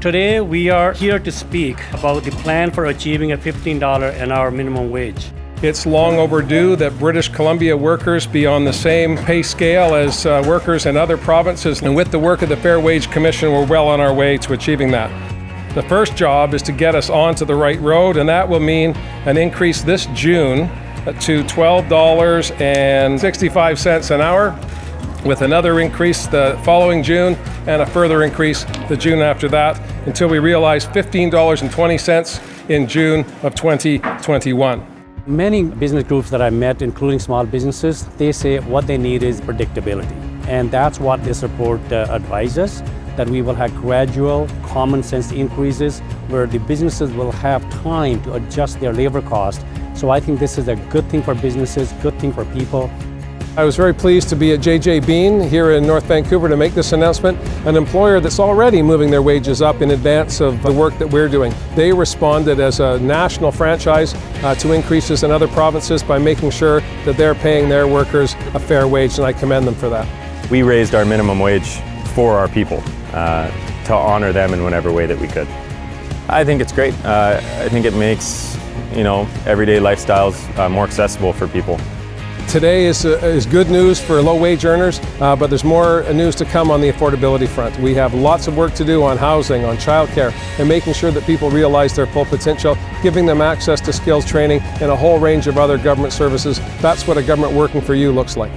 Today, we are here to speak about the plan for achieving a $15 an hour minimum wage. It's long overdue that British Columbia workers be on the same pay scale as uh, workers in other provinces, and with the work of the Fair Wage Commission, we're well on our way to achieving that. The first job is to get us onto the right road, and that will mean an increase this June to $12.65 an hour, with another increase the following June, and a further increase the June after that, until we realize $15.20 in June of 2021. Many business groups that I met, including small businesses, they say what they need is predictability. And that's what this report uh, advises, that we will have gradual, common sense increases where the businesses will have time to adjust their labor cost. So I think this is a good thing for businesses, good thing for people. I was very pleased to be at JJ Bean here in North Vancouver to make this announcement, an employer that's already moving their wages up in advance of the work that we're doing. They responded as a national franchise uh, to increases in other provinces by making sure that they're paying their workers a fair wage, and I commend them for that. We raised our minimum wage for our people uh, to honor them in whatever way that we could. I think it's great. Uh, I think it makes you know everyday lifestyles uh, more accessible for people. Today is, uh, is good news for low-wage earners, uh, but there's more news to come on the affordability front. We have lots of work to do on housing, on childcare, and making sure that people realize their full potential, giving them access to skills training and a whole range of other government services. That's what a government working for you looks like.